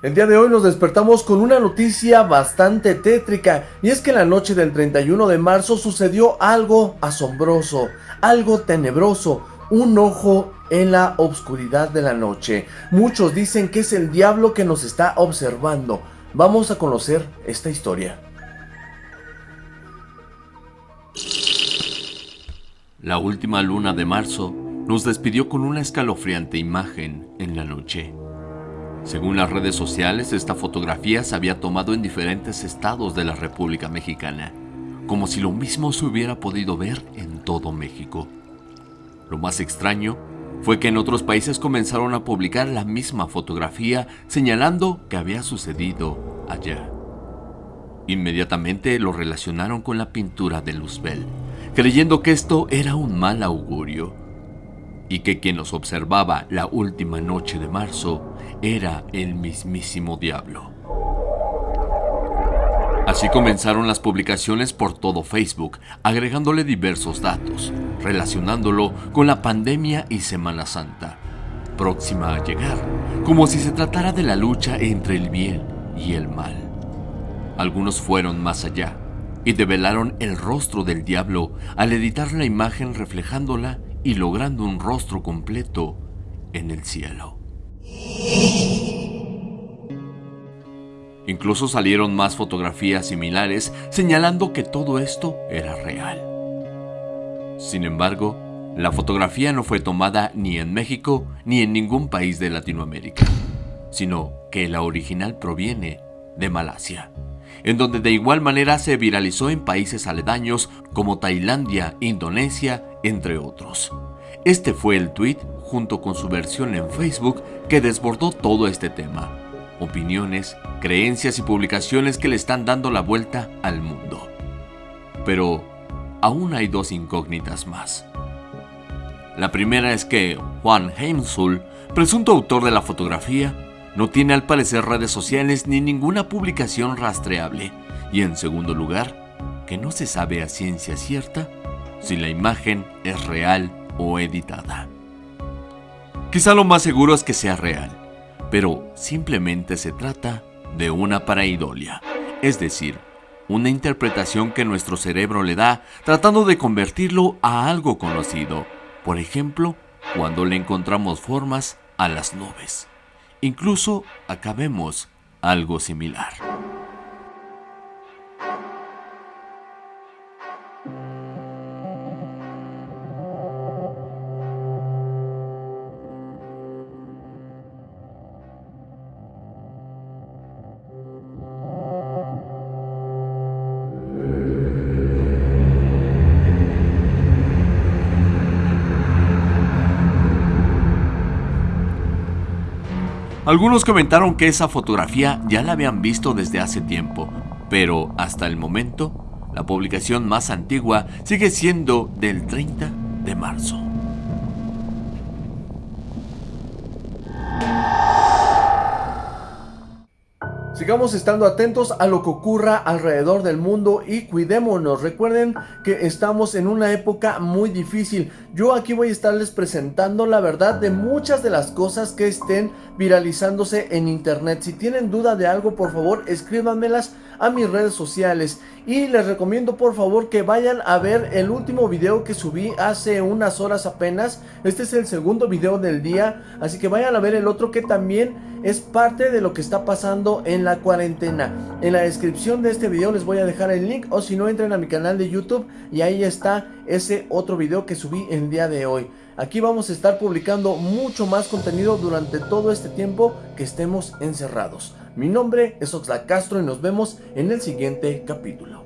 El día de hoy nos despertamos con una noticia bastante tétrica y es que la noche del 31 de marzo sucedió algo asombroso, algo tenebroso, un ojo en la obscuridad de la noche. Muchos dicen que es el diablo que nos está observando. Vamos a conocer esta historia. La última luna de marzo nos despidió con una escalofriante imagen en la noche. Según las redes sociales, esta fotografía se había tomado en diferentes estados de la República Mexicana, como si lo mismo se hubiera podido ver en todo México. Lo más extraño fue que en otros países comenzaron a publicar la misma fotografía señalando que había sucedido allá. Inmediatamente lo relacionaron con la pintura de Luzbel, creyendo que esto era un mal augurio y que quien los observaba la última noche de marzo era el mismísimo diablo. Así comenzaron las publicaciones por todo Facebook, agregándole diversos datos, relacionándolo con la pandemia y Semana Santa, próxima a llegar, como si se tratara de la lucha entre el bien y el mal. Algunos fueron más allá y develaron el rostro del diablo al editar la imagen reflejándola y logrando un rostro completo en el cielo. Incluso salieron más fotografías similares señalando que todo esto era real. Sin embargo, la fotografía no fue tomada ni en México ni en ningún país de Latinoamérica, sino que la original proviene de Malasia, en donde de igual manera se viralizó en países aledaños como Tailandia, Indonesia entre otros. Este fue el tweet junto con su versión en Facebook que desbordó todo este tema. Opiniones, creencias y publicaciones que le están dando la vuelta al mundo. Pero aún hay dos incógnitas más. La primera es que Juan Heimsul, presunto autor de la fotografía, no tiene al parecer redes sociales ni ninguna publicación rastreable. Y en segundo lugar, que no se sabe a ciencia cierta si la imagen es real o editada. Quizá lo más seguro es que sea real, pero simplemente se trata de una paraidolia, es decir, una interpretación que nuestro cerebro le da tratando de convertirlo a algo conocido. Por ejemplo, cuando le encontramos formas a las nubes. Incluso acabemos algo similar. Algunos comentaron que esa fotografía ya la habían visto desde hace tiempo, pero hasta el momento, la publicación más antigua sigue siendo del 30 de marzo. Sigamos estando atentos a lo que ocurra alrededor del mundo y cuidémonos. Recuerden que estamos en una época muy difícil. Yo aquí voy a estarles presentando la verdad de muchas de las cosas que estén viralizándose en internet. Si tienen duda de algo, por favor, escríbanmelas a mis redes sociales. Y les recomiendo por favor que vayan a ver el último video que subí hace unas horas apenas. Este es el segundo video del día, así que vayan a ver el otro que también es parte de lo que está pasando en la cuarentena. En la descripción de este video les voy a dejar el link o si no entren a mi canal de YouTube y ahí está ese otro video que subí el día de hoy. Aquí vamos a estar publicando mucho más contenido durante todo este tiempo que estemos encerrados. Mi nombre es Oxlack Castro y nos vemos en el siguiente capítulo.